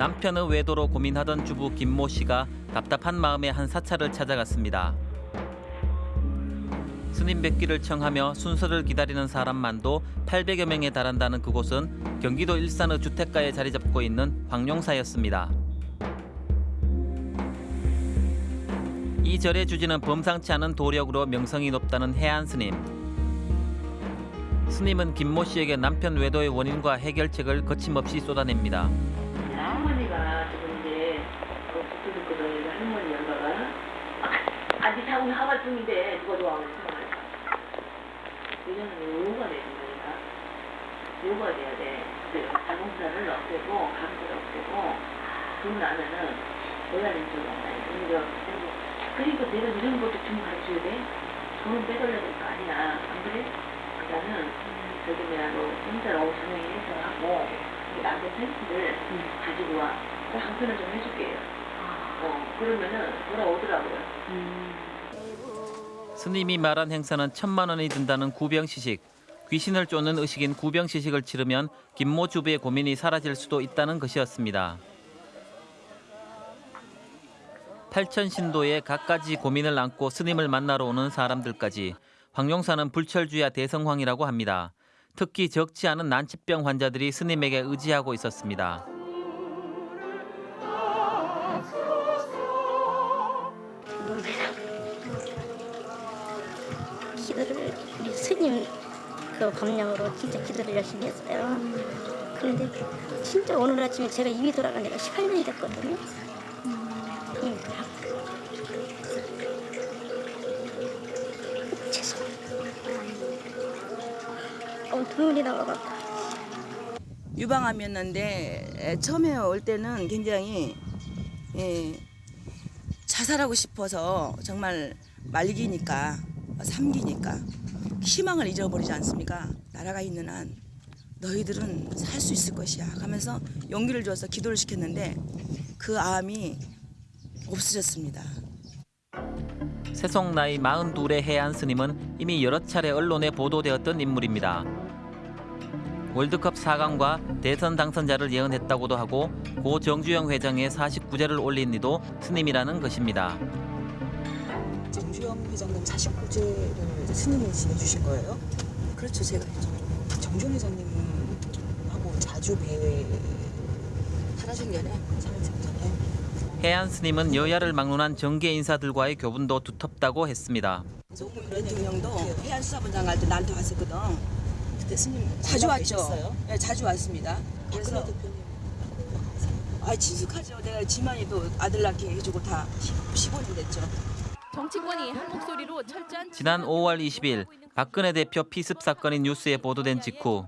남편의 외도로 고민하던 주부 김모 씨가 답답한 마음에 한 사찰을 찾아갔습니다. 스님 뵙기를 청하며 순서를 기다리는 사람만도 800여 명에 달한다는 그곳은 경기도 일산의 주택가에 자리 잡고 있는 황룡사였습니다. 이 절의 주지는 범상치 않은 도력으로 명성이 높다는 해안 스님. 스님은 김모 씨에게 남편 외도의 원인과 해결책을 거침없이 쏟아냅니다. 아, 사고는 하갈 중인데 누가 좋아하는 생각을 이제는 요가 되는 거니까 요가 돼야 돼. 자동차를 없애고 감기를 없애고 돈 나면은 내가 낸줄 알아 그리고. 그리고 내가 이런 것도 좀 가르쳐야 돼? 돈은 빼돌려야 될 거 아니야. 안 그래? 그러니까는 저기 뭐야 너 혼자 너무 조용히 해서 하고 이 남자 센스를 가지고 와. 나 한편을 좀 해줄게요. 어, 그러면은 돌아오더라고요. 스님이 말한 행사는 천만 원이 든다는 구병시식. 귀신을 쫓는 의식인 구병시식을 치르면 김모 주부의 고민이 사라질 수도 있다는 것이었습니다. 팔천신도의 갖가지 고민을 안고 스님을 만나러 오는 사람들까지 황룡사는 불철주야 대성황이라고 합니다. 특히 적지 않은 난치병 환자들이 스님에게 의지하고 있었습니다. 스님 그 법령으로 진짜 기도를 열심히 했어요. 그런데 진짜 오늘 아침에 제가 입이 돌아간 지가 18년이 됐거든요. 음, 죄송해요. 어, 눈물이 나와갖고. 유방암이었는데 에, 처음에 올 때는 굉장히 예, 자살하고 싶어서 정말 말기니까 삼기니까 희망을 잃어버리지 않습니까? 나라가 있는 한 너희들은 살 수 있을 것이야 하면서 용기를 줘서 기도를 시켰는데 그 암이 없어졌습니다. 세속 나이 42의 해안 스님은 이미 여러 차례 언론에 보도되었던 인물입니다. 월드컵 4강과 대선 당선자를 예언했다고도 하고 고 정주영 회장의 49제를 올린 이도 스님이라는 것입니다. 정주영 회장님 49제를 스님이 지내주신 거예요? 그렇죠 제가 정주영 회장님하고 자주 뵈 살아생전에 살았잖아요. 해안 스님은 여야를 막론한 정계 인사들과의 교분도 두텁다고 했습니다. 대통령도 해안 수사본장 갈 때 나한테 왔었거든. 그때 스님 자주 왔죠. 네, 자주 왔습니다. 그래서 아 친숙하죠. 내가 지만이도 아들 낳게 해주고 다 15년 됐죠. 정치권이 한 목소리로 철저한 지난 5월 20일 박근혜 대표 피습 사건이 뉴스에 보도된 직후.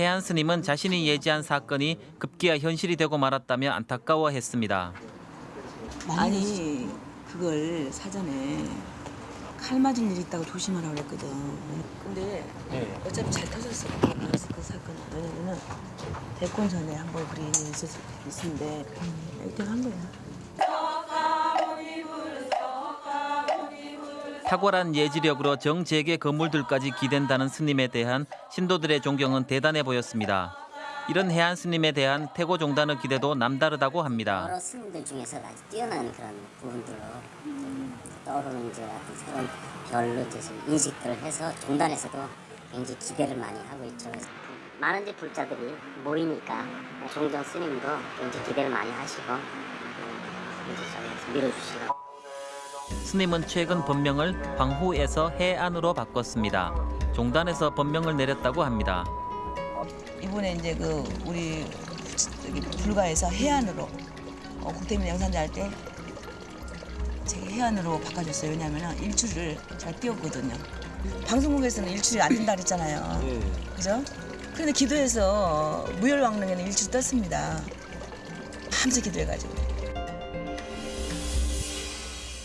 해안 스님은 자신이 예지한 사건이 급기야 현실이 되고 말았다며 안타까워했습니다. 아니 그걸 사전에 칼 맞은 일 있다고 조심하라고 그랬거든. 근데 어차피 잘 터졌어. 그, 그 사건 왜냐면은 대권 전에 한 번 그런 일이 있었, 있는데 이렇게 한 거야. 탁월한 예지력으로 정재계 건물들까지 기댄다는 스님에 대한 신도들의 존경은 대단해 보였습니다. 이런 해안 스님에 대한 태고 종단의 기대도 남다르다고 합니다. 여러 스님들 중에서 아주 뛰어난 그런 부분들로 좀 떠오르는 이제 어떤 새로운 별로 이제 좀 인식들을 해서 종단에서도 굉장히 기대를 많이 하고 있죠. 많은 이제 불자들이 모이니까 종정 스님도 굉장히 기대를 많이 하시고 음, 이제 좀 밀어주시고. 스님은 최근 법명을 황후에서 해안으로 바꿨습니다. 종단에서 법명을 내렸다고 합니다. 이번에 이제 그 우리 불가에서 해안으로 어, 국대민 양산자 할때 제가 해안으로 바꿔줬어요. 왜냐하면 일출을 잘 띄웠거든요. 방송국에서는 일출이 안 된다 그랬잖아요. 그죠? 그런데 기도해서 무열왕릉에는 일출 떴습니다. 밤새 기도해가지고.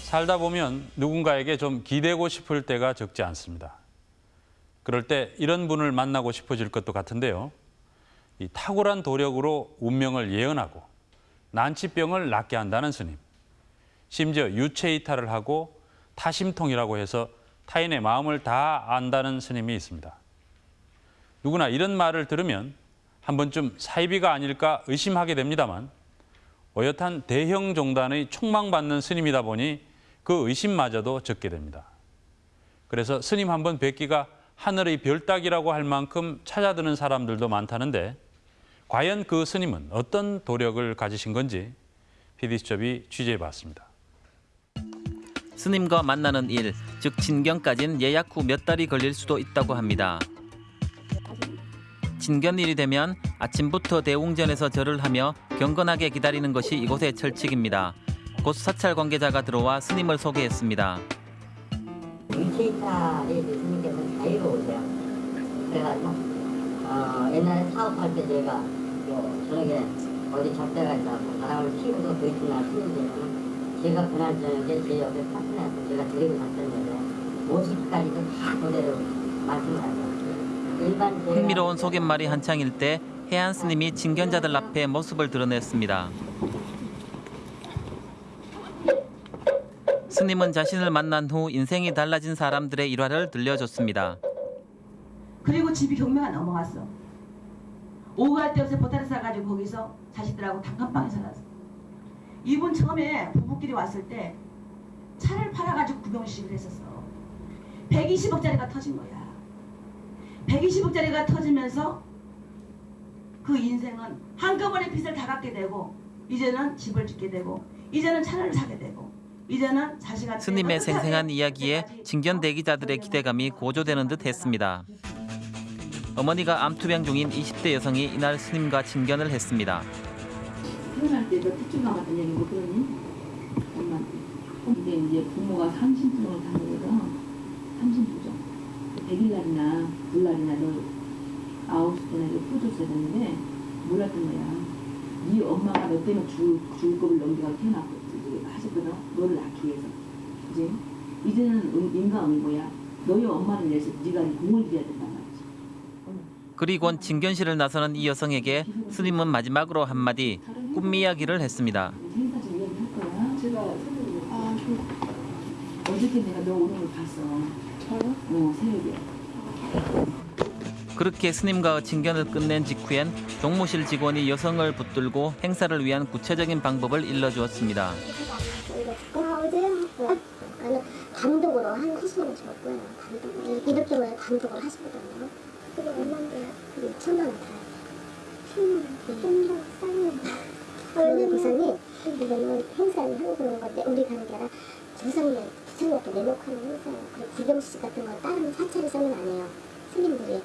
살다 보면 누군가에게 좀 기대고 싶을 때가 적지 않습니다. 그럴 때 이런 분을 만나고 싶어질 것도 같은데요. 이 탁월한 도력으로 운명을 예언하고 난치병을 낫게 한다는 스님. 심지어 유체 이탈을 하고 타심통이라고 해서 타인의 마음을 다 안다는 스님이 있습니다. 누구나 이런 말을 들으면 한 번쯤 사이비가 아닐까 의심하게 됩니다만 어엿한 대형 종단의 촉망받는 스님이다 보니 그 의심마저도 적게 됩니다. 그래서 스님 한 번 뵙기가 하늘의 별 따기라고 할 만큼 찾아드는 사람들도 많다는데 과연 그 스님은 어떤 도력을 가지신 건지 PD수첩이 취재해 봤습니다. 스님과 만나는 일, 즉 진견까진 예약 후 몇 달이 걸릴 수도 있다고 합니다. 진견일이 되면 아침부터 대웅전에서 절을 하며 경건하게 기다리는 것이 이곳의 철칙입니다. 곧 사찰 관계자가 들어와 스님을 소개했습니다. 일체이차에 스님께서 자유로우세요. 그래가지고 어, 옛날에 사업할 때뭐 저녁에 어디 접대가 있다고 바람을 피우고 그 이튿날 스님들은 제가 저녁에 제 옆에 파트너에서 제가 드리고 여자 50까지도 다 그대로 말씀을 제가 흥미로운 소갯말이 한창일 때 해안 스님이 진견자들 앞에 모습을 드러냈습니다. 스님은 자신을 만난 후 인생이 달라진 사람들의 일화를 들려줬습니다. 그리고 집이 경매가 넘어갔어. 오후 갈때 없이 보따리 싸가지고 거기서 자식들하고 단칸방에 살았어. 이분 처음에 부부끼리 왔을 때 차를 팔아가지고 구경식을 했었어. 120억짜리가 터진 거야. 120억짜리가 터지면서 그 인생은 한꺼번에 빚을 다 갚게 되고 이제는 집을 짓게 되고 이제는 차를 사게 되고 이제는 자식한테 스님의 생생한 이야기에 진견 대기자들의 기대감이 고조되는 듯 했습니다. 어머니가 암투병 중인 20대 여성이 이날 스님과 진견을 했습니다. 태어날 때도 특징 남았던 얘기 뭐 그러니? 엄마한테. 근데 이제 부모가 삼신통을 다니거든. 삼신토죠. 100일날이나 불날이나 너 아홉 시 전에 풀줬어야 되는데 몰랐던 거야. 네 엄마가 너 때문에 죽을, 죽을 겁을 넘겨가 태어났고 하셨거든. 너를 낳기 위해서. 그지? 이제는 음, 인간이 뭐야? 너희 엄마를 위해서 네가 공을 들여야 된단 말이지. 그리곤 진견실을 나서는 이 여성에게 스님은 마지막으로 한마디 꿈 이야기를 했습니다. 행사 좀 이야기할 거야. 제가 아, 저 어저께 내가 너 오는 걸 봤어. 저요? 어, 새벽에. 그렇게 스님과 진견을 끝낸 직후엔 종무실 직원이 여성을 붙들고 행사를 위한 구체적인 방법을 일러주었습니다. 단독으로 한 하시는 거고요. 단독으로. 이렇게 원래 단독으로 하시거든요. 그게 얼마인데? 그게 2천만 원 들어요. 10만 원. 싸요. 왜냐면 부산이 이거는 행사를 하고 그런 건데 우리 가는 게 아니라 부산에 부산이한테 내놓고 하는 행사예요. 그리고 구경식 같은 건 다른 사찰에 서는 안 해요. 스님들이.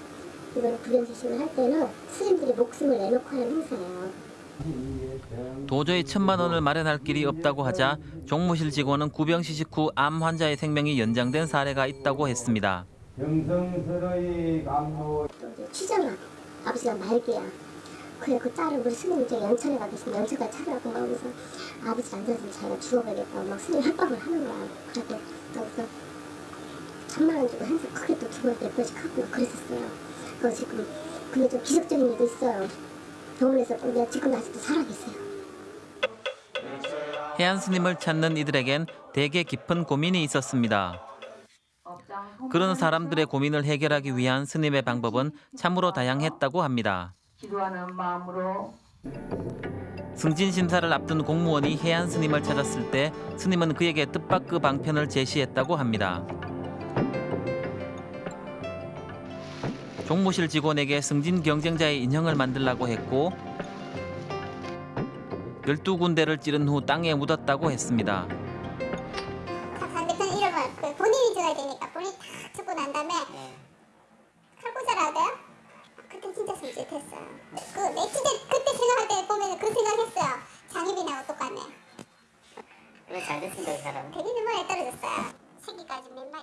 이거는 구경식을 할 때는 스님들이 목숨을 내놓고 하는 행사예요. 도저히 천만 원을 마련할 길이 없다고 하자 종무실 직원은 구병 시식 후 암 환자의 생명이 연장된 사례가 있다고 했습니다. 영성스러이 감로 또 이제 취장하고 아버지가 말기야. 그래 그 딸을 우리 스님 이제 연천에 가 계시면 연천까지 찾아가고 막 하면서 아버지 안 되면 자기가 죽어버리겠다고 막 스님 협박을 하는 거야. 그래도 거기서 천만 원 주고 행사 크게 또 두 번, 몇 번씩 하고 막 그랬었어요. 그거 지금 근데 좀 기적적인 일도 있어요. 병원에서 근데 지금 아직도 살아계세요. 해안 스님을 찾는 이들에겐 대개 깊은 고민이 있었습니다. 그런 사람들의 고민을 해결하기 위한 스님의 방법은 참으로 다양했다고 합니다. 기도하는 마음으로 승진 심사를 앞둔 공무원이 해안 스님을 찾았을 때 스님은 그에게 뜻밖의 방편을 제시했다고 합니다. 종무실 직원에게 승진 경쟁자의 인형을 만들라고 했고 12군데를 찌른 후 땅에 묻었다고 했습니다.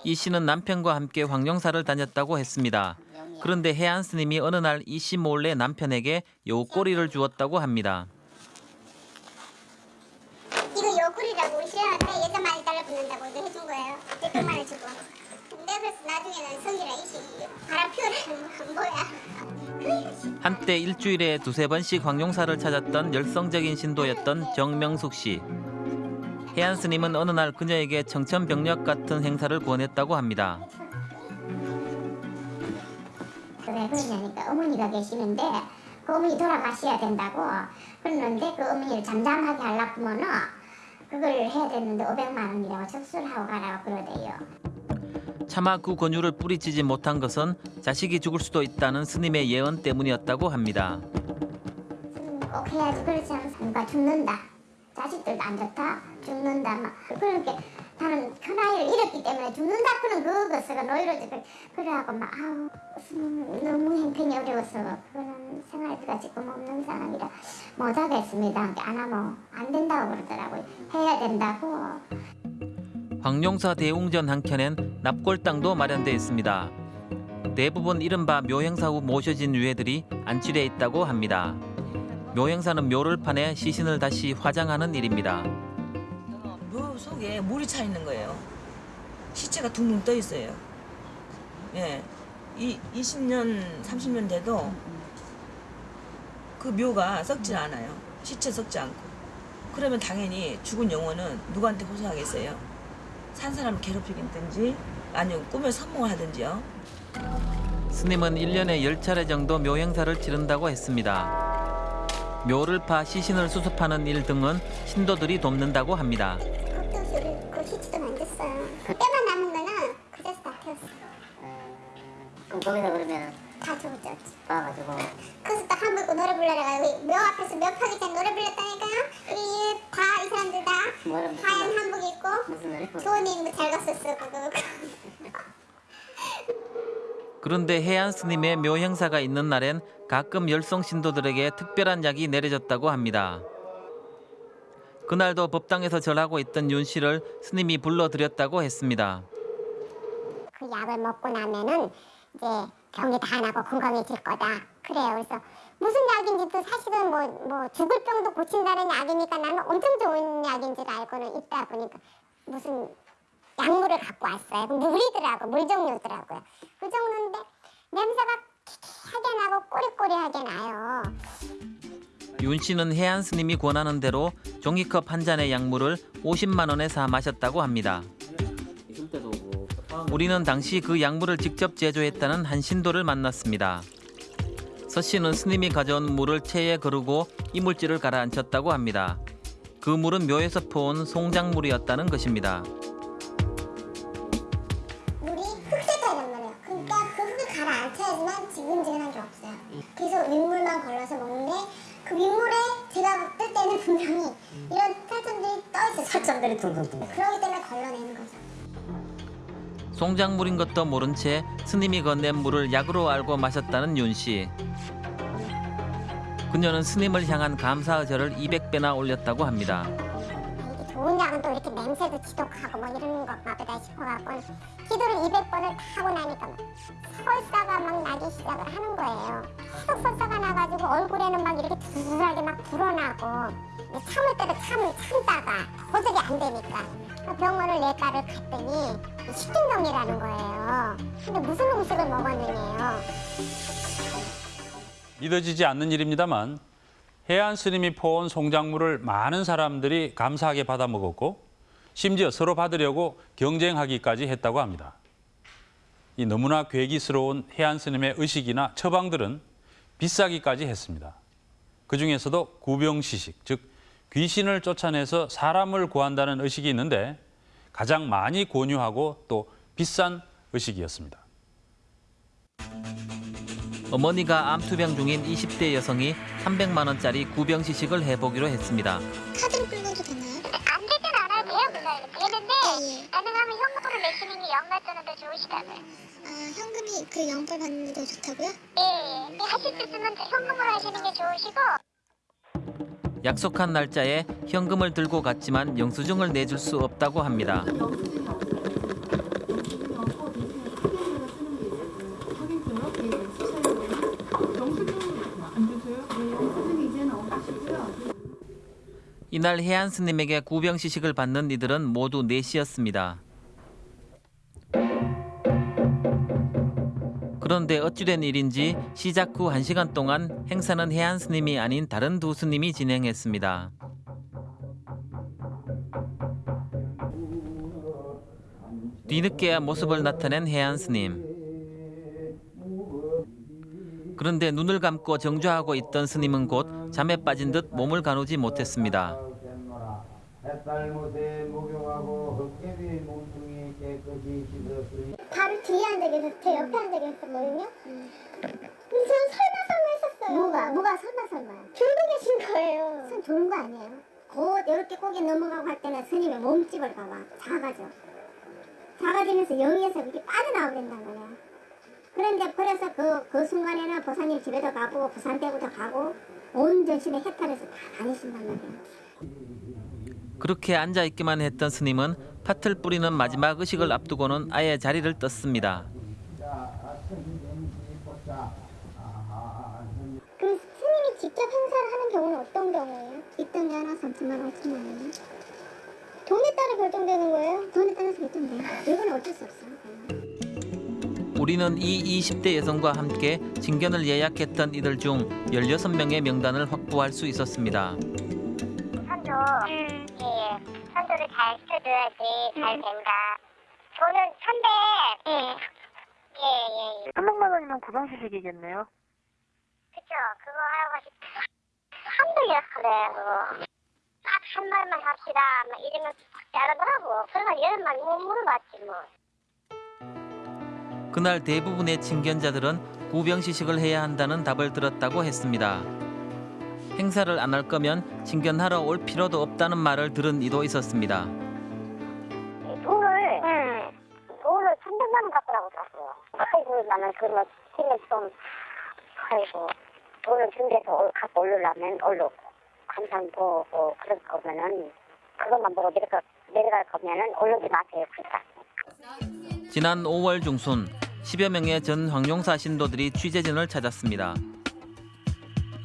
이 씨는 남편과 함께 황룡사를 다녔다고 했습니다. 그런데 해안 스님이 어느 날 이 씨 몰래 남편에게 요꼬리를 주었다고 합니다. 이거 우리 신랑한테 예전 많이 달라붙는다고 이거 해준 거예요. 몇백만 원 주고. 내가 그래서 나중에는 성기랑 이씨 바람 피우라는 뭐야. 한때 일주일에 두세 번씩 황룡사를 찾았던 열성적인 신도였던 정명숙 씨. 해안 스님은 어느 날 그녀에게 청천벽력 같은 행사를 권했다고 합니다. 왜 그러냐니까 어머니가 계시는데 그 어머니 돌아가셔야 된다고 그러는데 그 어머니를 잠잠하게 하려면은 그걸 해야 되는데 500만 원이라고 접수를 하고 가라고 그러대요. 차마 그 권유를 뿌리치지 못한 것은 자식이 죽을 수도 있다는 스님의 예언 때문이었다고 합니다. 음, 꼭 해야지 그렇지 않으면 누가 죽는다. 자식들도 안 좋다. 죽는다. 막 그렇게 나는 큰아이를 잃었기 때문에 죽는다 그는 그것을 노이로지 그래하고 막 아우 음, 너무 형편이 어려워서 그런 생활비가 지금 없는 상황이라 못하겠습니다. 안 하면 안 된다고 그러더라고요. 해야 된다고. 황룡사 대웅전 한켠엔 납골당도 마련돼 있습니다. 대부분 이른바 묘행사 후 모셔진 유해들이 안치돼 있다고 합니다. 묘행사는 묘를 파내 시신을 다시 화장하는 일입니다. 묘 속에 물이 차 있는 거예요. 시체가 둥둥 떠 있어요. 예. 이 20년, 30년 돼도 그 묘가 썩지 않아요. 시체 썩지 않고. 그러면 당연히 죽은 영혼은 누구한테 호소하겠어요? 산 사람 괴롭히든지 아니면 꿈에 선몽을 하든지요. 스님은 1년에 10차례 정도 묘행사를 치른다고 했습니다. 묘를 파 시신을 수습하는 일 등은 신도들이 돕는다고 합니다. 그 시치도 만졌어요. 뼈만 남은 거는 그래서 다 태웠어. 그럼 거기서 그러면 다 죽었죠. 봐가지고 그래서 또 한불고 노래 불러라가 묘 앞에서 몇 파기 전 노래 불렀다니까요. 이 다이 사람들 다 뭐라 하얀 한복 입고 무슨 노래? 교원님 잘 갔었어 그거. 그런데 해안 스님의 묘 행사가 있는 날엔 가끔 열성 신도들에게 특별한 약이 내려졌다고 합니다. 그날도 법당에서 절하고 있던 윤 씨를 스님이 불러드렸다고 했습니다. 그 약을 먹고 나면은 이제 병이 다 나고 건강해질 거다. 그래요. 그래서 무슨 약인지도 사실은 뭐, 뭐 죽을 병도 고친다는 약이니까 나는 엄청 좋은 약인 줄 알고는 있다 보니까 무슨 약물을 갖고 왔어요. 그 물이더라고, 물 종류더라고요. 그 종류인데 냄새가 하게 나고 꼬리꼬리하게 나요. 윤 씨는 해안 스님이 권하는 대로 종이컵 한 잔의 약물을 50만 원에 사 마셨다고 합니다. 우리는 당시 그 약물을 직접 제조했다는 한 신도를 만났습니다. 서 씨는 스님이 가져온 물을 체에 거르고 이물질을 가라앉혔다고 합니다. 그 물은 묘에서 퍼온 송장물이었다는 것입니다. 그러기 때문에 걸러내는 거죠. 송장물인 것도 모른 채 스님이 건넨 물을 약으로 알고 마셨다는 윤 씨. 그녀는 스님을 향한 감사의 절을 200배나 올렸다고 합니다. 이게 좋은 약은 또 이렇게 냄새도 지독하고 뭐 이런 것만 보다 싶어갖고 기도를 200번을 다 하고 나니까 막 설사가 막 나기 시작을 하는 거예요. 계속 설사가 나가지고 얼굴에는 막 이렇게 두드러하게 막 불어나고 참을 때도 참, 참다가 도저히 안 되니까 병원을 내과를 갔더니 식중독이라는 거예요. 근데 무슨 음식을 먹었느냐요. 믿어지지 않는 일입니다만 해안 스님이 퍼온 송장물을 많은 사람들이 감사하게 받아 먹었고 심지어 서로 받으려고 경쟁하기까지 했다고 합니다. 이 너무나 괴기스러운 해안 스님의 의식이나 처방들은 비싸기까지 했습니다. 그 중에서도 구병시식, 즉 귀신을 쫓아내서 사람을 구한다는 의식이 있는데 가장 많이 권유하고 또 비싼 의식이었습니다. 어머니가 암투병 중인 20대 여성이 300만 원짜리 구병 시식을 해보기로 했습니다. 카드로 끌고도 되나 되는데 가능하면 현금으로 내시는 게 영가전은 더 좋으시다고요. 아, 현금이 그 영불 받는 게 더 좋다고요? 예, 예. 하실 때 쓰면 현금으로 하시는 게 좋으시고 약속한 날짜에 현금을 들고 갔지만 영수증을 내줄 수 없다고 합니다. 이날 해안 스님에게 구병 시식을 받는 이들은 모두 넷이었습니다. 그런데 어찌된 일인지 시작 후 1시간 동안 행사는 해안 스님이 아닌 다른 두 스님이 진행했습니다. 뒤늦게야 모습을 나타낸 해안 스님. 그런데 눈을 감고 정주하고 있던 스님은 곧 잠에 빠진 듯 몸을 가누지 못했습니다. 바로 뒤에 앉아 계셨, 제 옆에 앉아 계셨거든요. 근데 저는 설마 설마 했었어요. 뭐가? 뭐가 설마 설마요? 졸고 계신 거예요. 선 졸은 거 아니에요. 곧 이렇게 고개 넘어가고 할 때는 스님의 몸집을 봐봐. 작아져. 작아지면서 여기에서 이렇게 빠져나오게 된단 말이야. 그런데 그래서 그, 그 순간에는 보사님 집에도 가고 부산대구도 가고 온 전신에 해탈해서 다 다니신단 말이에요. 그렇게 앉아 있기만 했던 스님은 팥을 뿌리는 마지막 의식을 앞두고는 아예 자리를 떴습니다. 그럼 스님이 직접 행사를 하는 경우는 어떤 경우예요? 게 하나 3천만 원, 5천만 원. 돈에 따라 결정되는 거예요? 돈에 따라서 결정돼요. 이건 어쩔 수 없어요. 우리는 이 20대 여성과 함께 진견을 예약했던 이들 중 16명의 명단을 확보할 수 있었습니다. 선조. 예, 예. 선조를 잘 시켜줘야지 잘 된다. 저는 300. 예. 예, 예, 예. 300만 원이면 구정시식이겠네요. 그쵸. 그거 하고 싶 300이라 그래, 그거. 딱 한 말만 합시다. 막 이러면 자르더라고. 그래서 여러 말못 물어봤지, 뭐. 그날 대부분의 친견자들은 구병시식을 해야 한다는 답을 들었다고 했습니다. 행사를 안 할 거면 친견하러 올 필요도 없다는 말을 들은 이도 있었습니다. 돈을, 돈을 300만 원 갖고라고 들었어요. 아이고, 나는 그거 힘을 좀, 아이고, 돈을 준비해서 올- 갖고 오려면 올르고, 감상 보고, 그럴 거면은, 그것만 보고 내려갈 거면은 올르지 마세요, 그러니까. 지난 5월 중순 10여 명의 전 황룡사 신도들이 취재진을 찾았습니다.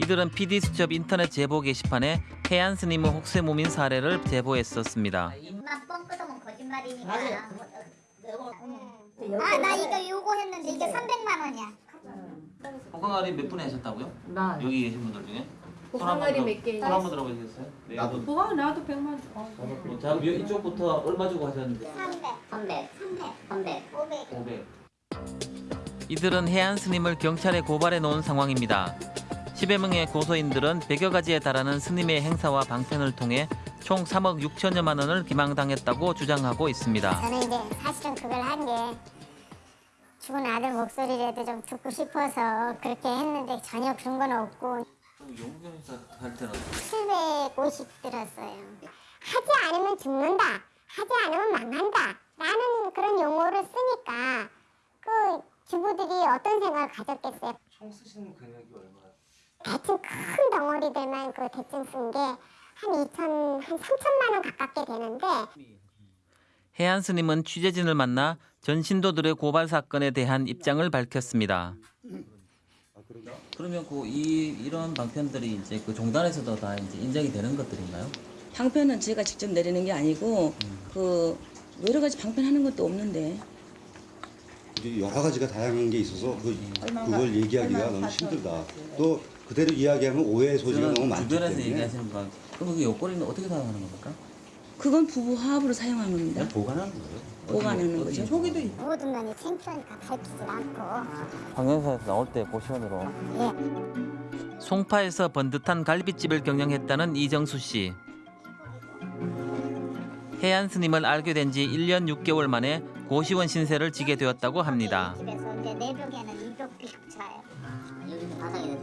이들은 PD수첩 인터넷 제보 게시판에 해안 스님의 혹세무민 사례를 제보했었습니다. 입만 뻥 끄덕은 거짓말이니까. 아, 나 이거 요구했는데 이게 300만 원이야. 보강아리 몇 분에 하셨다고요? 나 여기 계신 분들 중에? 보강아리 몇 개? 손 한번 들어보시겠어요? 네. 나도. 보강 나도 100만 원. 자, 이쪽부터 얼마 주고 하셨는데? 300. 300. 300. 300. 500. 500. 이들은 해안 스님을 경찰에 고발해 놓은 상황입니다. 10여 명의 고소인들은 100여 가지에 달하는 스님의 행사와 방편을 통해 총 3억 6천여만 원을 기망당했다고 주장하고 있습니다. 저는 이제 사실은 그걸 한 게 죽은 아들 목소리라도 좀 듣고 싶어서 그렇게 했는데 전혀 그런 건 없고 용병사 할 때는 750 들었어요. 하지 않으면 죽는다. 하지 않으면 망한다. 라는 그런 용어를 쓰니까 그 주부들이 어떤 생각을 가졌겠어요. 총 쓰시는 금액이 얼마나? 대충 큰 덩어리들만 그 대충 쓴 게 한 2천, 한 3천만 원 가깝게 되는데 해안 스님은 취재진을 만나 전 신도들의 고발 사건에 대한 입장을 밝혔습니다. 그러면 그 이 이런 방편들이 이제 그 종단에서도 다 이제 인정이 되는 것들인가요? 방편은 제가 직접 내리는 게 아니고 그 여러 가지 방편하는 것도 없는데 여러 가지가 다양한 게 있어서 그, 그걸 얘기하기가 너무 힘들다. 또 그대로 이야기하면 오해 소지가 너무 많기 주변에서 때문에 얘기하시는 거 그럼 그 요거리는 어떻게 사용하는 겁니까? 그건 부부 화합으로 사용하는 겁니다. 보관하는 거예요. 보관하는 거죠. 모든 면이 창피하니까 밝히지 않고 방송사에서 나올 때 보시면으로 송파에서 번듯한 갈비집을 경영했다는 이정수 씨. 해안 스님을 알게 된 지 1년 6개월 만에 고시원 신세를 지게 되었다고 합니다. 집에서 이제 내벽에는 200개 차요. 여기서 바닥에 대서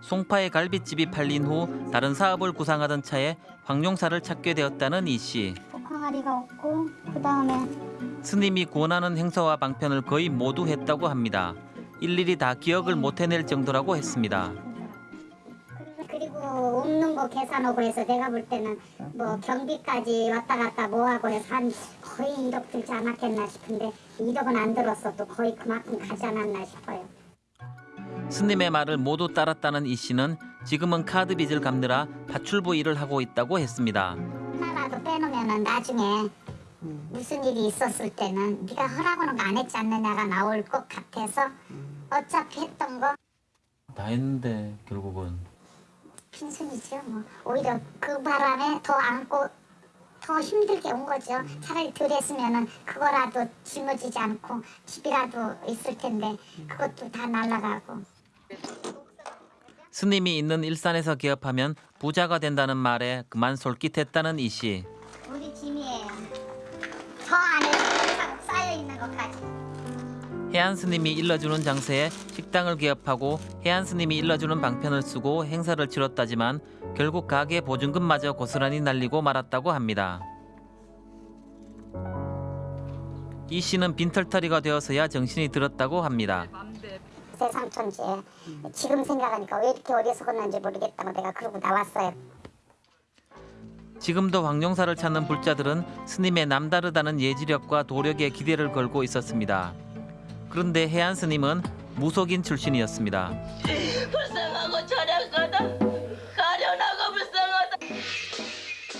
송파의 갈비집이 팔린 후 다른 사업을 구상하던 차에 황룡사를 찾게 되었다는 이 씨. 항아리가 없고 그 다음에 스님이 권하는 행사와 방편을 거의 모두 했다고 합니다. 일일이 다 기억을 못 해낼 정도라고 했습니다. 그리고 없는 거 계산하고 해서 내가 볼 때는 뭐 경비까지 왔다 갔다 뭐하고 해서 한 거의 1억 들지 않았겠나 싶은데 1억은 안 들었어도 거의 그만큼 가지 않았나 싶어요. 스님의 말을 모두 따랐다는 이 씨는 지금은 카드 빚을 갚느라 파출부 일을 하고 있다고 했습니다. 하나라도 빼놓으면 나중에 무슨 일이 있었을 때는 네가 허락하는 거 안 했지 않느냐가 나올 것 같아서 어차피 했던 거 다 했는데 결국은 빈손이죠. 뭐 오히려 그 바람에 더 안고 더 힘들게 온 거죠. 차라리 덜 했으면은 그거라도 짊어지지 않고 집이라도 있을 텐데 그것도 다 날라가고 스님이 있는 일산에서 개업하면 부자가 된다는 말에 그만 솔깃했다는 이 씨. 우리 짐이에요. 저 안에 쌓여 있는 것까지. 해안 스님이 일러주는 장소에 식당을 개업하고 해안 스님이 일러주는 방편을 쓰고 행사를 치렀다지만 결국 가게 보증금마저 고스란히 날리고 말았다고 합니다. 이 씨는 빈털터리가 되어서야 정신이 들었다고 합니다. 제 삼촌지. 지금 생각하니까 왜 이렇게 어리석었는지 모르겠다고 내가 그러고 나왔어요. 지금도 황룡사를 찾는 불자들은 스님의 남다르다는 예지력과 도력에 기대를 걸고 있었습니다. 그런데 해안 스님은 무속인 출신이었습니다. 불쌍하고 저량하다. 가련하고 불쌍하다.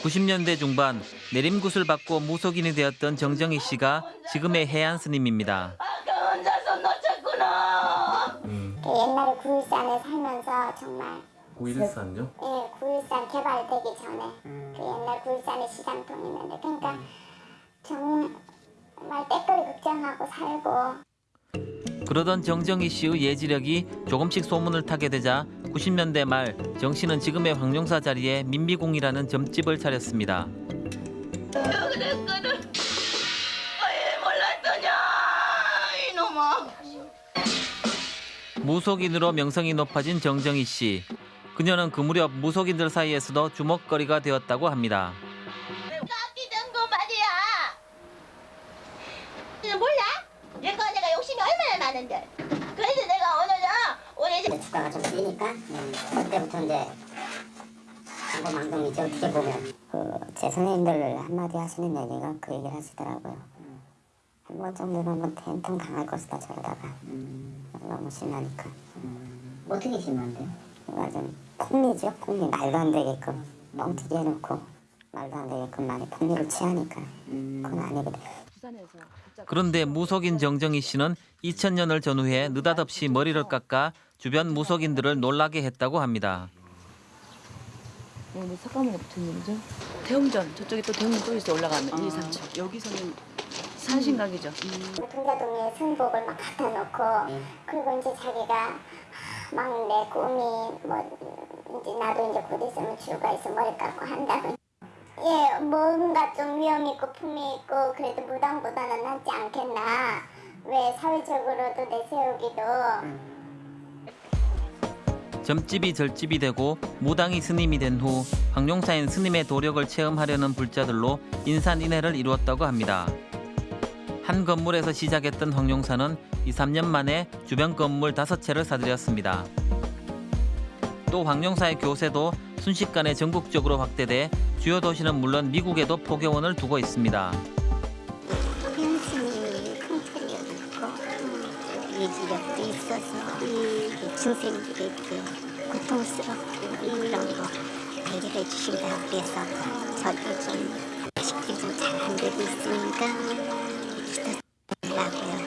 90년대 중반 내림굿을 받고 무속인이 되었던 정정희 씨가 지금의 해안 스님입니다. 아까 혼자서 놓쳤구나. 그 옛날에 구일산에 살면서 정말 9일산요? 예, 구일산 개발되기 전에 그 옛날 구일산에 시장통이 있는데 그러니까 정말 때거리 걱정하고 살고 그러던 정정희 씨의 예지력이 조금씩 소문을 타게 되자 90년대 말 정 씨는 지금의 황룡사 자리에 민비공이라는 점집을 차렸습니다. 그랬거든. 왜 몰랐더냐 이놈아. 무속인으로 명성이 높아진 정정희 씨. 그녀는 그 무렵 무속인들 사이에서도 주목거리가 되었다고 합니다. 깎이던 거 말이야. 너 몰라? 얘가 내가 욕심이 많은데. 그래서 내가 오늘은 우리 주가가 좀 뛰니까 그때부터 이제 망동이죠 어떻게 보면. 그 제 선생님들 한마디 하시는 얘기가 그 얘기를 하시더라고요. 한번 정도는 한번 텐통 당할 것이다 저러다가. 너무 심하니까. 어떻게 심한데? 그러니까 좀 폭리죠 폭리. 말도 안 되게끔. 뻥튀기 해놓고 말도 안 되게끔 많이 폭리를 취하니까. 그건 아니거든 그런데 무속인 정정희 씨는 2000년을 전후해 느닷없이 머리를 깎아 주변 무속인들을 놀라게 했다고 합니다. 오늘 석가모니 붙은 일이죠? 대웅전. 저쪽에 또 대웅전 또 있어 올라가면. 1, 2, 3층. 여기서는 산신각이죠. 동자동에 승복을 막 갖다 놓고 그리고 이제 자기가 막 내 꿈이 뭐 이제 나도 이제 곧 있으면 주가 있어 머리 깎고 한다고 예 뭔가 좀 위험 있고 품위 있고 그래도 무당보다는 낫지 않겠나 왜 사회적으로도 내세우기도 점집이 절집이 되고 무당이 스님이 된후 황룡사인 스님의 도력을 체험하려는 불자들로 인산인해를 이루었다고 합니다. 한 건물에서 시작했던 황룡사는 2, 3년 만에 주변 건물 다섯 채를 사들였습니다. 또 황룡사의 교세도 순식간에 전국적으로 확대돼 주요 도시는 물론 미국에도 포교원을 두고 있습니다. 현신이 통찰력있고 예지력도 있어서 중생들에게 고통스럽고 이런 거 배려해 주신다고 그래서 저도 좀 식도 좀잘 안 되고 있으니까 부탁드리라고요.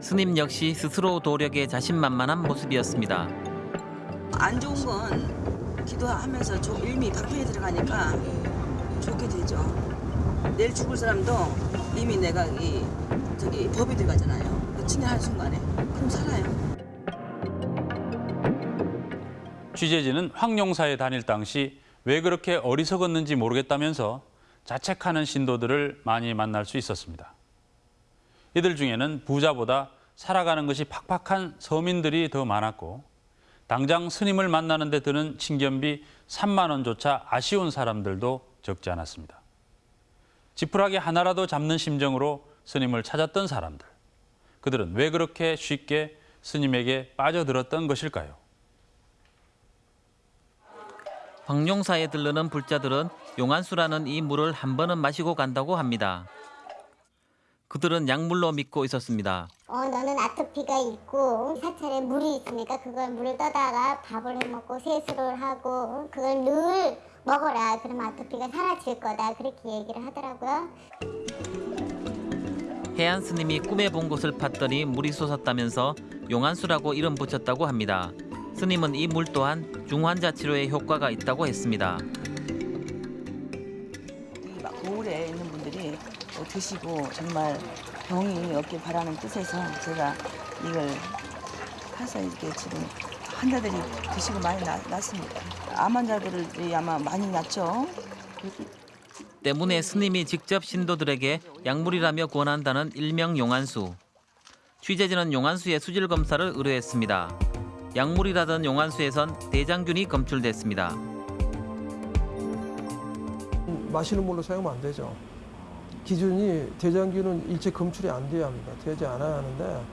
스님 역시 스스로 도력에 자신만만한 모습이었습니다. 안 좋은 건 기도하면서 좀 일미 방편에 들어가니까 좋게 되죠. 내일 죽을 사람도 이미 내가 이 저기 법이 들어가잖아요. 친애할 순간에 그럼 살아요. 취재진은 황룡사에 다닐 당시 왜 그렇게 어리석었는지 모르겠다면서 자책하는 신도들을 많이 만날 수 있었습니다. 이들 중에는 부자보다 살아가는 것이 팍팍한 서민들이 더 많았고 당장 스님을 만나는 데 드는 친견비 3만 원조차 아쉬운 사람들도 적지 않았습니다. 지푸라기 하나라도 잡는 심정으로 스님을 찾았던 사람들. 그들은 왜 그렇게 쉽게 스님에게 빠져들었던 것일까요? 황룡사에 들르는 불자들은 용안수라는 이 물을 한 번은 마시고 간다고 합니다. 그들은 약물로 믿고 있었습니다. 어 너는 아토피가 있고 사찰에 물이 있으니까 그걸 물을 떠다가 밥을 해 먹고 세수를 하고 그걸 늘 먹어라 그럼 아토피가 사라질 거다 그렇게 얘기를 하더라고요. 해안 스님이 꿈에 본 것을 팠더니 물이 솟았다면서 용안수라고 이름 붙였다고 합니다. 스님은 이 물 또한 중환자 치료에 효과가 있다고 했습니다. 드시고 정말 병이 없길 바라는 뜻에서 제가 이걸 해서 이렇게 지금 환자들이 드시고 많이 나, 났습니다. 암 환자들이 아마 많이 났죠. 때문에 스님이 직접 신도들에게 약물이라며 권한다는 일명 용안수. 취재진은 용안수의 수질 검사를 의뢰했습니다. 약물이라던 용안수에선 대장균이 검출됐습니다. 마시는 물로 사용하면 안 되죠. 기준이 대장균은 일체 검출이 안 돼야 합니다. 되지 않아야 하는데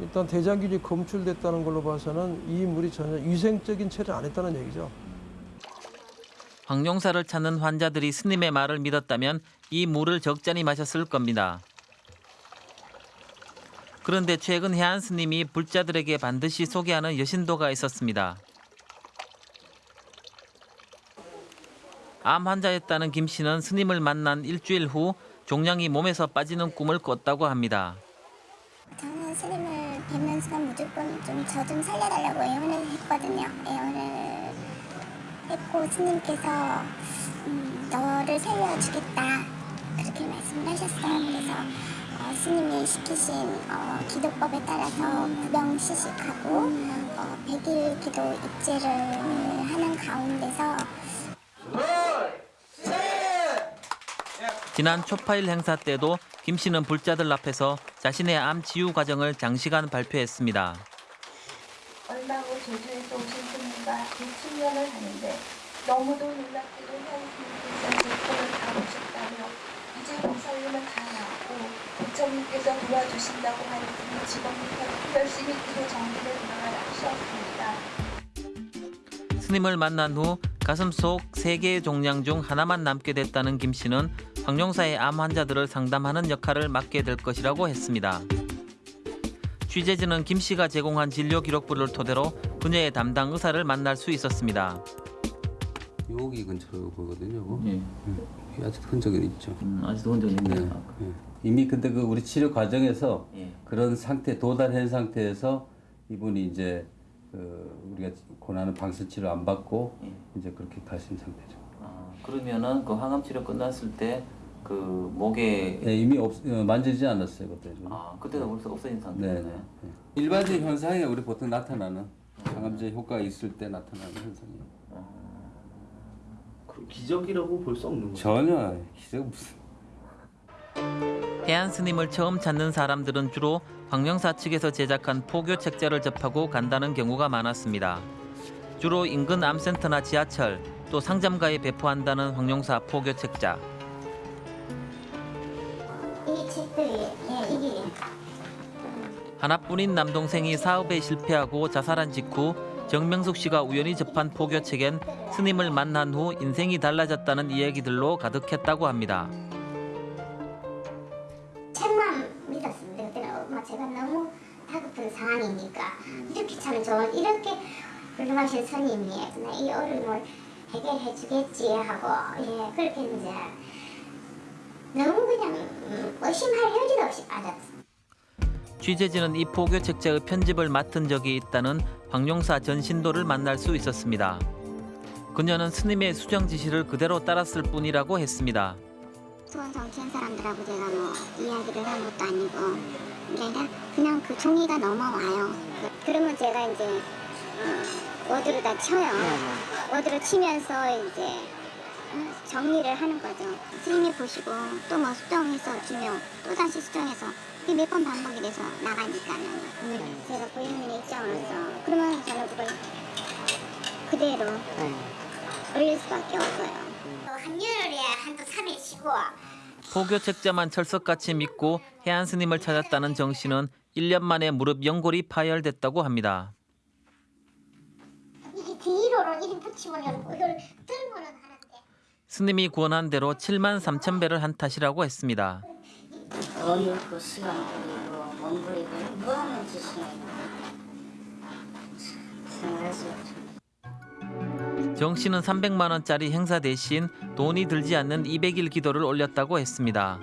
일단 대장균이 검출됐다는 걸로 봐서는 이 물이 전혀 위생적인 처리를 안 했다는 얘기죠. 황룡사를 찾는 환자들이 스님의 말을 믿었다면 이 물을 적잖이 마셨을 겁니다. 그런데 최근 해안 스님이 불자들에게 반드시 소개하는 여신도가 있었습니다. 암 환자였다는 김 씨는 스님을 만난 일주일 후 종양이 몸에서 빠지는 꿈을 꿨다고 합니다. 저는 스님을 뵙는 순간 무조건 좀저좀 살려달라고 애원을 했거든요. 애원을 했고 스님께서 음, 너를 살려주겠다 그렇게 말씀을 하셨어요. 그래서 어, 스님이 시키신 어, 기도법에 따라서 구병시식하고 어, 100일 기도 입제를 하는 가운데서 지난 초파일 행사 때도 김 씨는 불자들 앞에서 자신의 암 치유 과정을 장시간 발표했습니다. 얼마 후 제주에서 오신 스님과 2, 7년을 하는데 너무도 놀랍게도 제 편을 다 오셨다며 이제 목살림은 다 나았고 부처님께서 도와주신다고 하였으니 지금부터 열심히 기도 정리를 나가라 하셨습니다. 스님을 만난 후 가슴 속 세 개의 종양 중 하나만 남게 됐다는 김 씨는 황룡사의 암 환자들을 상담하는 역할을 맡게 될 것이라고 했습니다. 취재진은 김 씨가 제공한 진료 기록부를 토대로 그녀의 담당 의사를 만날 수 있었습니다. 여기 근처로 보거든요. 예. 예. 아직 흔적은 있죠. 음, 아직도 혼자 있네요. 네. 예. 이미 근데 그 우리 치료 과정에서 예. 그런 상태 도달한 상태에서 이분이 이제 그 우리가 권하는 방사 치료 안 받고 예. 이제 그렇게 가신 상태죠. 아, 그러면은 그 항암 치료 끝났을 때 그 목에 예, 이미 없, 어, 만지지 않았어요 그때. 아 그때는 벌써 없어진 네, 상태였나요? 네. 예. 일반적 현상이 우리 보통 나타나는 항암제 효과가 있을 때 나타나는 현상이에요. 그 기적이라고 볼 수 없는 거죠. 전혀 기적 무슨. 해안 스님을 처음 찾는 사람들은 주로 황령사 측에서 제작한 포교 책자를 접하고 간다는 경우가 많았습니다. 주로 인근 암센터나 지하철 또 상점가에 배포한다는 황령사 포교 책자. 이 책들이 예, 이게 하나뿐인 남동생이 사업에 실패하고 자살한 직후 정명숙 씨가 우연히 접한 포교책엔 스님을 만난 후 인생이 달라졌다는 이야기들로 가득했다고 합니다. 훌륭하신 스님이 이 어려움을 해결해 주겠지 하고 예 그렇게 이제 너무 그냥 음, 의심할 여지도 없이 빠졌어요. 취재진은 이 포교 책자의 편집을 맡은 적이 있다는 황용사 전 신도를 만날 수 있었습니다. 그녀는 스님의 수정 지시를 그대로 따랐을 뿐이라고 했습니다. 수원 정치한 사람들하고 제가 뭐 이야기를 한 것도 아니고 그냥 그냥 그 종이가 넘어와요. 그, 그러면 제가 이제 어, 워드로 다 쳐요. 워드로 치면서 이제 어, 정리를 하는 거죠. 스님이 보시고 또뭐 수정해서 주면 또 다시 수정해서 몇 번 반복이 돼서 나가니까는 제가 고인민의 입장으로서 그러면 저는 그걸 그대로 올릴 수밖에 없어요. 한여름에 한두 3일 쉬고 포교 책자만 철석같이 믿고 해안 스님을 찾았다는 정 씨는 1년 만에 무릎 연골이 파열됐다고 합니다. 뒤로는 이리 붙이면 이걸 들고는 하는데 스님이 권한 대로 7만 3천 배를 한 탓이라고 했습니다. 돈 있고 시간 버리고 몸 버리고 뭐 하는 짓이에요 정 씨는 300만 원짜리 행사 대신 돈이 들지 않는 200일 기도를 올렸다고 했습니다.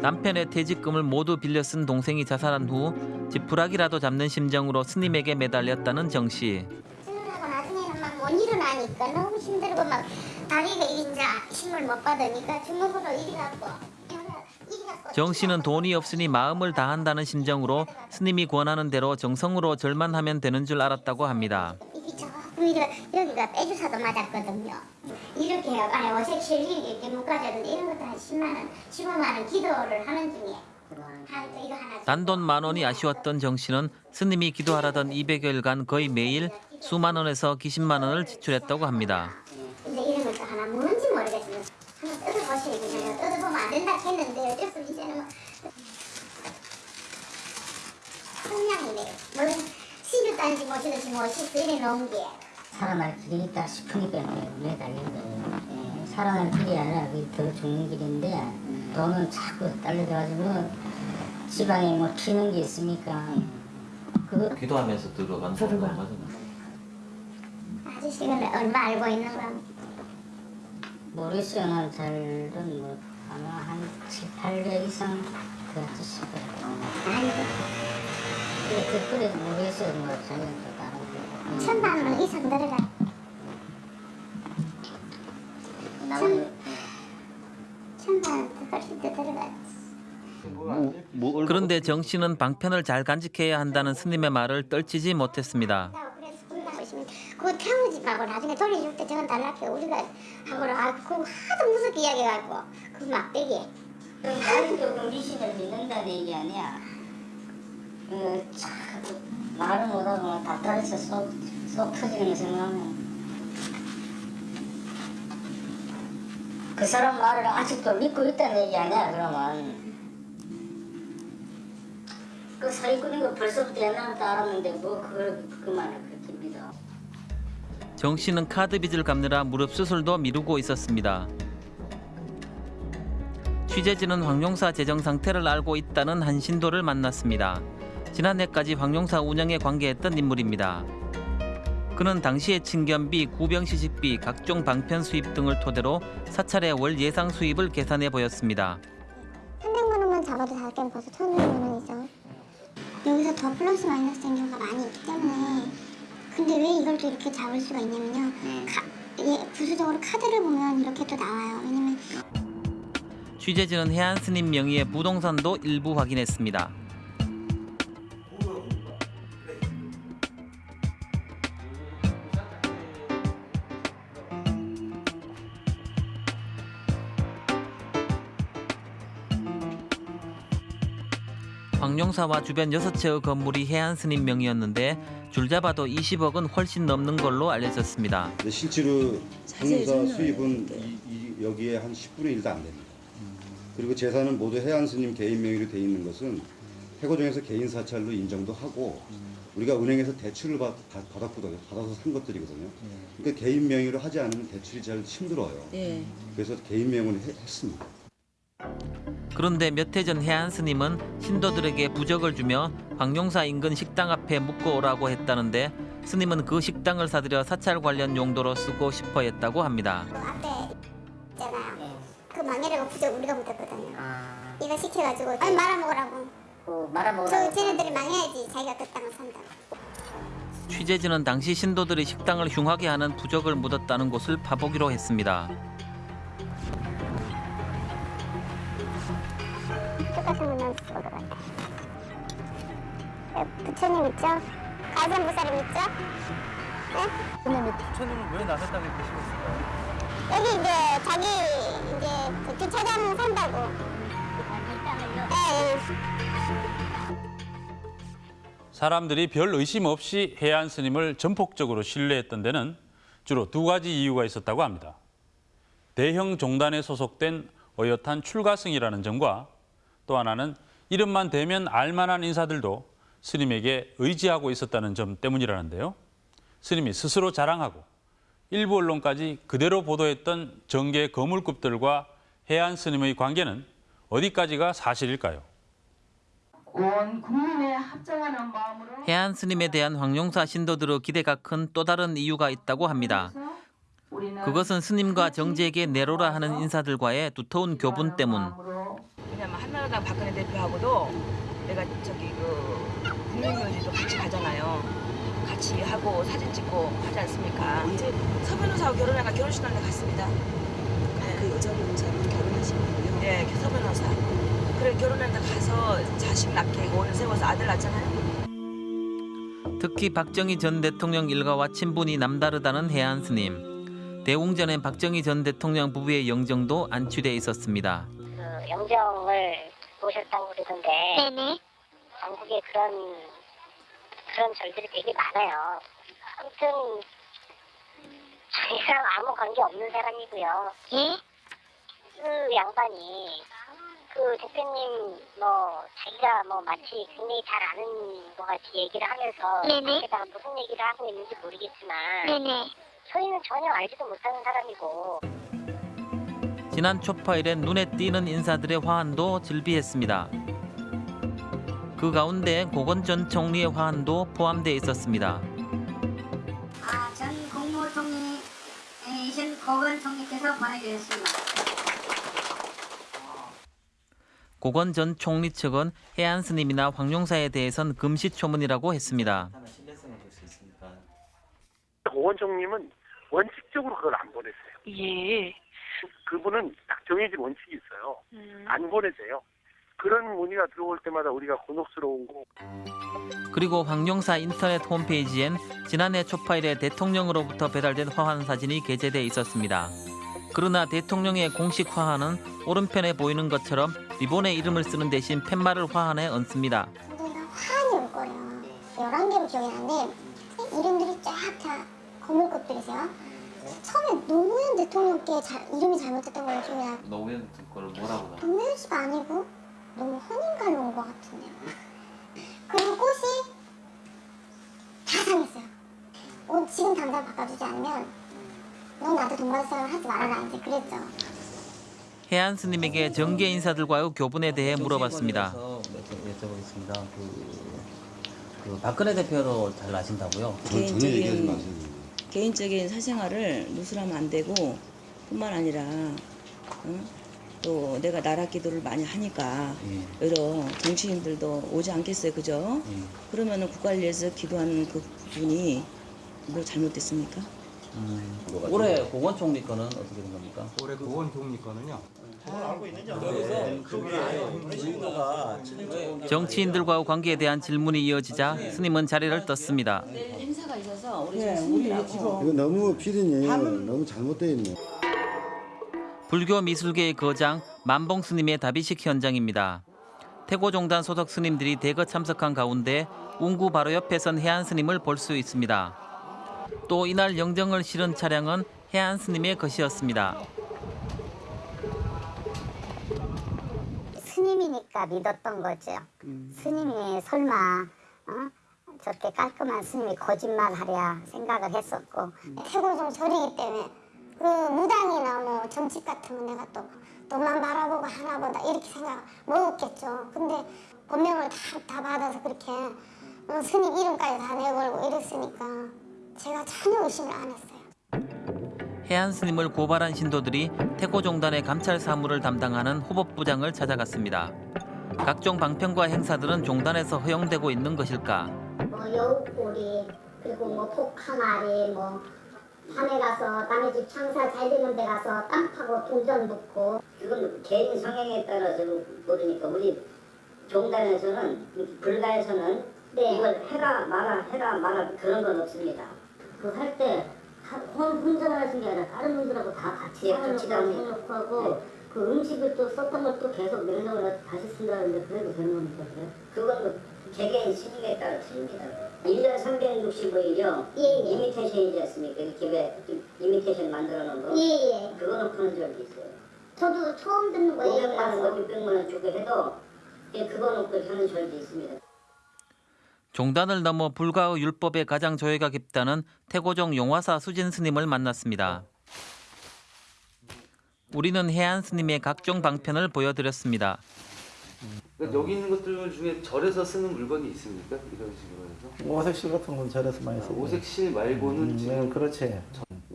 남편의 퇴직금을 모두 빌려 쓴 동생이 자살한 후 지푸라기라도 잡는 심정으로 스님에게 매달렸다는 정 씨. 일어나니까 너무 힘들고 막 다리가 이제 힘을 못 받으니까 주먹으로 이리 갖고 정 씨는 돈이 없으니 마음을 다한다는 심정으로 스님이 권하는 대로 정성으로 절만 하면 되는 줄 알았다고 합니다. 여기가 빼주사도 맞았거든요. 이렇게 안에 어색 실리 이렇게 묶어줬는데 이런 것도 한 10만 원, 15만 원 기도를 하는 중에 단돈 만 원이 아쉬웠던 정 씨는 스님이 기도하라던 200여일간 거의 매일 수만 원에서 기십만 원을 지출했다고 합니다. 근데 이런 것도 하나 뭔지 모르겠어요. 한번 뜯어보시겠어요. 뜯어보면 안 된다 했는데 어쩔 수 이제는 뭐 성냥이네. 뭐든 못시든지 못시 이래 놓은 게. 살아날 길이 있다 싶으니까 매달린 거예요. 예, 살아날 길이 아니라 그게 더 좋은 길인데 돈은 자꾸 딸려가지고 지방에 뭐 튀는 게 있으니까 그거 기도하면서 들어간 돈 들어가. 아저씨가 얼마 알고 있는 건 모르겠어요. 난 잘은 뭐 아마 한 7, 800 이상 들었을 거예요. 아이고 근데 그거에도 모르겠어요. 뭐 자기는 또 다른 거. 천만 원 이상 들어가. 나머지 천만 원 훨씬 더 들어가. 그런데 정 씨는 방편을 잘 간직해야 한다는 스님의 말을 떨치지 못했습니다. 보시면 그거 태우지하고 나중에 돌려줄 때 저건 달라고 우리가 하고 아 그거 하도 무섭게 이야기해갖고. 그 막대기 아직도 그 미신을 믿는다는 얘기 아니야. 그 자꾸 말을 못하고 답답해서 속, 속 터지는 거 생각하면. 그 사람 말을 아직도 믿고 있다는 얘기 아니야 그러면? 그 사기꾼인 거 벌써부터 옛날부터 알았는데 뭐 그걸 그 말을 그렇게 믿어 정 씨는 카드 빚을 갚느라 무릎 수술도 미루고 있었습니다. 취재진은 황용사 재정 상태를 알고 있다는 한 신도를 만났습니다. 지난해까지 황용사 운영에 관계했던 인물입니다. 그는 당시의 친견비, 구병 시식비, 각종 방편 수입 등을 토대로 사찰의 월 예상 수입을 계산해 보였습니다. 300만 원만 잡아도 자기는 벌써 1,500만 원이죠. 여기서 더 플러스 마이너스인 경우가 많이 있기 때문에 근데 왜 이걸 또 이렇게 잡을 수가 있냐면요. 가, 예, 부수적으로 카드를 보면 이렇게 또 나와요. 왜냐면 취재진은 해안 스님 명의의 부동산도 일부 확인했습니다. 황룡사와 주변 6채의 건물이 해안 스님 명의였는데 줄잡아도 20억은 훨씬 넘는 걸로 알려졌습니다. 근데 실제로 설명해야 수입은 이, 이, 여기에 한 10분의 1도 안 됩니다. 그리고 재산은 모두 해안 스님 개인 명의로 돼 있는 것은 해고정에서 개인 사찰로 인정도 하고 우리가 은행에서 대출을 받, 받- 받았거든요. 받아서 산 것들이거든요. 그러니까 개인 명의로 하지 않으면 대출이 잘 힘들어요. 예. 그래서 개인 명의로 해- 했습니다. 그런데 몇 해 전 해안 스님은 신도들에게 부적을 주며 황룡사 인근 식당 앞에 묶어 오라고 했다는데 스님은 그 식당을 사들여 사찰 관련 용도로 쓰고 싶어 했다고 합니다. 앞에 있잖아요. 그 망해라고 부적 우리가 묻었거든요. 아, 이거 시켜가지고 아니 말아먹으라고. 그 말아먹으라고 저 쟤네들이 망해야지 자기가 그 땅을 산다고. 취재진은 당시 신도들이 식당을 흉하게 하는 부적을 묻었다는 곳을 파보기로 했습니다. 부처님 있죠? 가전 보살님 있죠? 네? 부처님은 왜 남의 땅에 계시겠어요? 여기 이제 자기 이제 그 주차장 산다고. 예, 예. 사람들이 별 의심 없이 해안 스님을 전폭적으로 신뢰했던 데는 주로 두 가지 이유가 있었다고 합니다. 대형 종단에 소속된 어엿한 출가승이라는 점과 또 하나는 이름만 대면 알만한 인사들도 스님에게 의지하고 있었다는 점 때문이라는데요. 스님이 스스로 자랑하고 일부 언론까지 그대로 보도했던 정계 거물급들과 해안 스님의 관계는 어디까지가 사실일까요? 해안 스님에 대한 황룡사 신도들의 기대가 큰 또 다른 이유가 있다고 합니다. 그것은 스님과 정재에게 내로라 하는 인사들과의 두터운 교분 때문. 한나라당 박근혜 대표하고도 내가 저기 그 국민묘지도 같이 가잖아요. 같이 하고 사진 찍고 하지 않습니까? 언제 서 변호사하고 결혼해가 결혼식 날에 갔습니다. 그 여자 변호사랑 결혼하신 거예요? 네, 서 변호사. 그래 결혼했는데 가서 자식 낳게 오늘 세워서 아들 낳잖아요. 특히 박정희 전 대통령 일가와 친분이 남다르다는 해안 스님. 대웅전엔 박정희 전 대통령 부부의 영정도 안취돼 있었습니다. 그 영정을 보셨다고 그러던데 네네. 한국에 그런 그런 절들이 되게 많아요. 아무튼 자기랑 아무 관계 없는 사람이고요. 예? 그 양반이 그 대표님 뭐 자기가 뭐 마치 굉장히 잘 아는 것 같이 얘기를 하면서 거기다가 무슨 얘기를 하고 있는지 모르겠지만 저희는 전혀 알지도 못하는 사람이고 지난 초파일엔 눈에 띄는 인사들의 화환도 즐비했습니다. 그 가운데 고건 전 총리의 화환도 포함되어 있었습니다. 아, 전 국무총리 이신 고건 총리께서 보내주셨습니다. 고건 전 총리 측은 해안 스님이나 황용사에 대해선 금시초문이라고 했습니다. 고원 총님은 원칙적으로 그걸 안 보내세요. 예. 그분은 딱 정해진 원칙이 있어요. 음. 안 보내세요. 그런 문의가 들어올 때마다 우리가 곤혹스러운 거. 그리고 황용사 인터넷 홈페이지엔 지난해 초파일에 대통령으로부터 배달된 화환 사진이 게재돼 있었습니다. 그러나 대통령의 공식 화환은 오른편에 보이는 것처럼 리본의 이름을 쓰는 대신 팻말을 화환에 얹습니다. 화환이 올 거예요. 11개로 기억이 나는데 이름들이 쫙다 검은 것들이세요. 처음에 노무현 대통령께 자, 이름이 잘못됐던 걸로 기억이 나요. 노무현 거를 뭐라고 나? 노무현 씨가 아니고 너무 헌인가로 온 것 같은데요. 그리고 꽃이 다 상했어요. 옷 지금 당장 바꿔주지 않으면 넌 나한테 돈 받을 생각을 하지 말아라 이제 그랬죠. 해안 스님에게 정계 인사들과의 교분에 대해 물어봤습니다. 여쭤보겠습니다. 그, 그 박근혜 대표로 잘 아신다고요? 개인적인 개인적인 사생활을 누설하면 안 되고 뿐만 아니라 응? 또 내가 나라 기도를 많이 하니까 예. 여러 정치인들도 오지 않겠어요, 그죠? 예. 그러면은 국가를 위해서 기도하는 그 분이 뭐 잘못됐습니까? 음, 올해 고건 총리 거는 어떻게 된 겁니까? 올해 고원 총리 거는요. 정치인들과의 관계에 대한 질문이 이어지자 스님은 자리를 떴습니다. 행사가 있어서 우리 네, 지금 우리 스님이라고 이거 너무 피디님 너무 잘못되어 있네. 불교 미술계의 거장 만봉 스님의 답이식 현장입니다. 태고종단 소속 스님들이 대거 참석한 가운데 운구 바로 옆에 선 해안 스님을 볼 수 있습니다. 또 이날 영정을 실은 차량은 해안 스님의 것이었습니다. 스님이니까 믿었던 거죠. 스님이 설마 어? 저렇게 깔끔한 스님이 거짓말하랴 생각을 했었고 태고종 절이기 때문에 그 무당이나 뭐 정치 같으면 내가 또 돈만 바라보고 하나 보다 이렇게 생각 먹었겠죠. 근데 본명을 다, 다 받아서 그렇게 어, 스님 이름까지 다 내걸고 이랬으니까 제가 전혀 의심을 안 했어요. 해안 스님을 고발한 신도들이 태고종단의 감찰 사무를 담당하는 후법부장을 찾아갔습니다. 각종 방편과 행사들은 종단에서 허용되고 있는 것일까? 뭐 여우꼬리 그리고 뭐 폭항아리 뭐 밤에 가서 남의 집 장사 잘 되는 데 가서 땅 파고 동전 묻고 그건 개인 성향에 따라서 모르니까 우리 종단에서는 불가에서는 이걸 해라 마라 해라 마라 그런 건 없습니다. 그 할 때 혼자만 하신 게 아니라 다른 분들하고 다 같이 예, 같이. 해놓고 하고 그 음식을 또 썼던 걸 또 계속 냉장고에 다시 쓴다는데 그래도 되는 겁니까 그래? 그건 뭐 개개인 신임에 따라 틀립니다. 1년 365일이요. 예, 예. 이미테이션이지 않습니까? 이렇게 왜 이미테이션 만들어 놓은 거? 예, 예. 그거는 푸는 적이 있어요. 저도 처음 듣는 거예요 500만 원, 600만 원 주고 해도 예, 그거 놓고 하는 절도 있습니다. 종단을 넘어 불가의 율법에 가장 조예가 깊다는 태고종 용화사 수진 스님을 만났습니다. 우리는 해안 스님의 각종 방편을 보여드렸습니다. 그러니까 여기 있는 것들 중에 절에서 쓰는 물건이 있습니까? 이런 식으로 해서? 오색실 같은 건 절에서 많이 쓰고. 오색실 말고는 음, 지금 그렇지.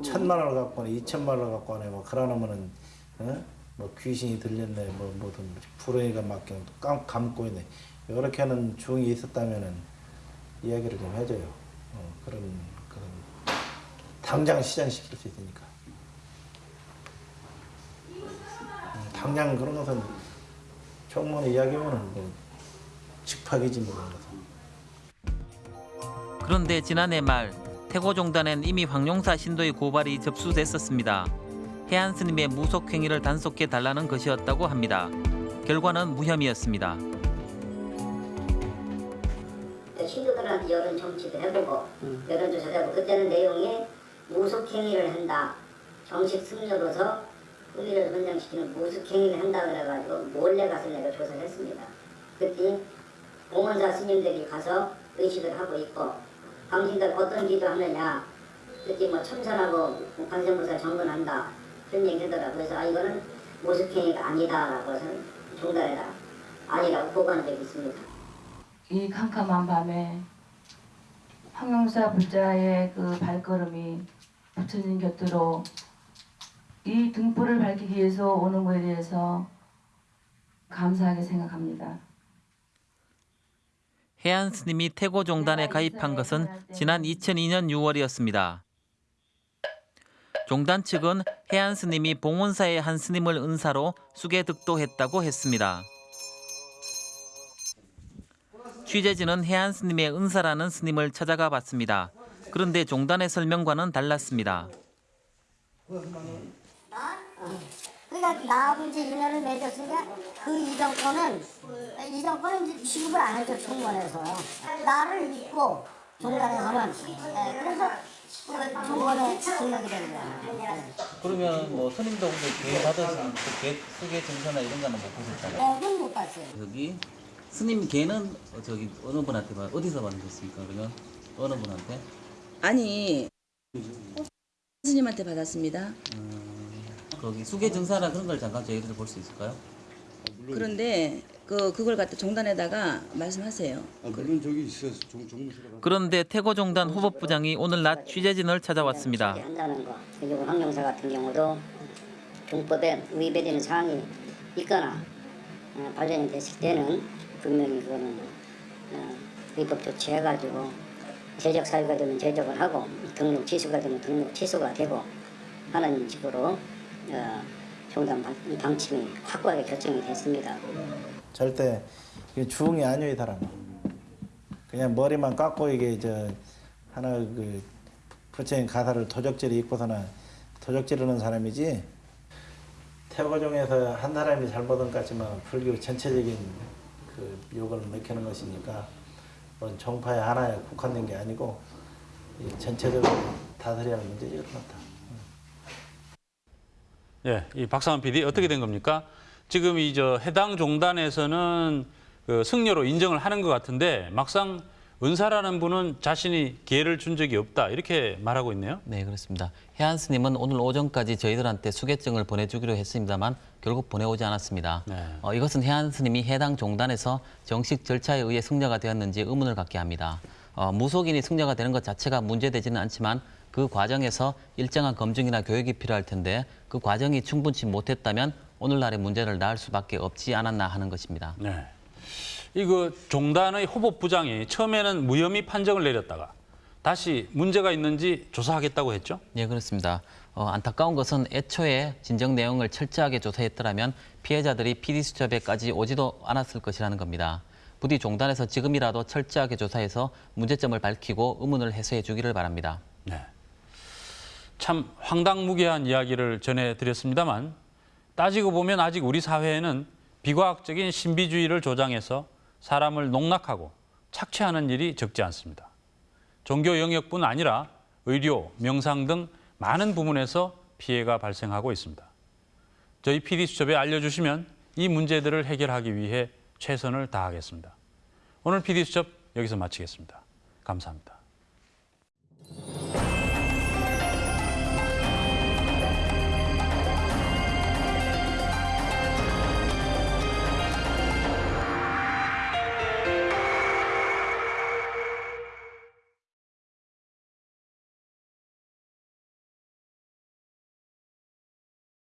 천만 원을 갖고 네 이천만 원을 갖고 하네. 뭐 그러면은 어? 뭐 귀신이 들렸네. 뭐 뭐든 불의가 맡겨 깜 감고 있네. 이렇게 하는 중이 있었다면은 이야기를 좀 해줘요. 어, 그런 그런 당장 시전시킬 수 있으니까. 음, 당장 그런 것은 청문회 이야기면은 뭐 즉파기지 뭐 그런 것은. 그런데 지난해 말 태고종단엔 이미 황용사 신도의 고발이 접수됐었습니다. 해안 스님의 무속 행위를 단속해 달라는 것이었다고 합니다. 결과는 무혐의였습니다. 신도들한테 여론 정치도 해보고 여론조사도 해보고 그때는 내용이 무속행위를 한다. 정식 승려로서 우리를 헌장시키는 무속행위를 한다 그래가지고 몰래 가서 내가 조사를 했습니다. 그때 공원사 스님들이 가서 의식을 하고 있고 당신들 어떤 기도하느냐 그때 뭐 천천하고 관세무사 정근한다 그런 얘기 하더라 그래서 아 이거는 무속행위가 아니다라고 해서 중단해라 아니라고 보고한 적이 있습니다. 이 캄캄한 밤에 황용사 불자의 그 발걸음이 부처님 곁으로 이 등불을 밝히기 위해서 오는 것에 대해서 감사하게 생각합니다. 해안 스님이 태고 종단에 가입한 것은 지난 2002년 6월이었습니다. 종단 측은 해안 스님이 봉원사의 한 스님을 은사로 수계 득도했다고 했습니다. 취재진은 해안 스님의 은사라는 스님을 찾아가 봤습니다. 그런데 종단의 설명과는 달랐습니다. 그러니까 나하고 이제 인연을 맺었으니까 그 이정권은 이정권은 이제 취급을 안 해줘 총무원에서 나를 믿고 종단에서는 예, 그래서 그 종무원에 등록이 된 거야. 그러면 뭐 스님도 기회 받으신 그 수계 증서나 이런 거는 못 보셨잖아요. 네, 그건 못 봤어요. 여기 스님 개는 저기 어느 분한테 받 어디서 받으셨습니까? 그러면 어느 분한테? 아니 스님한테 받았습니다. 거기 수계 증사나 그런 걸 잠깐 저희들 볼수 있을까요? 그런데 그 그걸 갖다 종단에다가 말씀하세요. 아, 물론 저기 있어요. 종, 종무실에. 그런데 태고 종단 후보부장이 오늘 낮 취재진을 찾아왔습니다. 한다는 거. 그리고 황용사 같은 경우도 동법에 위배되는 사항이 있거나 어, 발견이 됐을 때는 분명히 그거는 어, 위법 조치해가지고 제적 사유가 되면 제적을 하고 등록 취소가 되면 등록 취소가 되고 하는 식으로 어, 종단 방- 방침이 확고하게 결정이 됐습니다. 절대 주흥이 아니에요, 이 사람은. 그냥 머리만 깎고 이게 저 하나 그 부처님 가사를 도적질이 입고서나 도적질하는 사람이지 태고종에서 한 사람이 잘못한 것 같지만 불교 전체적인 그 욕을 맥히는 것이니까 뭐 정파의 하나에 국한된 게 아니고 이 전체적으로 다스려야 하는 문제지 것 같아. 예, 이 박상원 PD 어떻게 된 겁니까? 지금 이 저 해당 종단에서는 그 승려로 인정을 하는 것 같은데 막상 은사라는 분은 자신이 기회를 준 적이 없다 이렇게 말하고 있네요. 네, 그렇습니다. 해안 스님은 오늘 오전까지 저희들한테 수계증을 보내주기로 했습니다만 결국 보내오지 않았습니다. 어, 이것은 해안 스님이 해당 종단에서 정식 절차에 의해 승려가 되었는지 의문을 갖게 합니다. 어, 무속인이 승려가 되는 것 자체가 문제되지는 않지만 그 과정에서 일정한 검증이나 교육이 필요할 텐데 그 과정이 충분치 못했다면 오늘날의 문제를 낳을 수밖에 없지 않았나 하는 것입니다. 네. 이거 종단의 후보부장이 처음에는 무혐의 판정을 내렸다가 다시 문제가 있는지 조사하겠다고 했죠? 예, 그렇습니다. 어, 안타까운 것은 애초에 진정 내용을 철저하게 조사했더라면 피해자들이 PD수첩에까지 오지도 않았을 것이라는 겁니다. 부디 종단에서 지금이라도 철저하게 조사해서 문제점을 밝히고 의문을 해소해 주기를 바랍니다. 네. 참 황당무계한 이야기를 전해드렸습니다만 따지고 보면 아직 우리 사회에는 비과학적인 신비주의를 조장해서 사람을 농락하고 착취하는 일이 적지 않습니다. 종교 영역뿐 아니라 의료, 명상 등 많은 부문에서 피해가 발생하고 있습니다. 저희 PD수첩에 알려주시면 이 문제들을 해결하기 위해 최선을 다하겠습니다. 오늘 PD수첩 여기서 마치겠습니다. 감사합니다.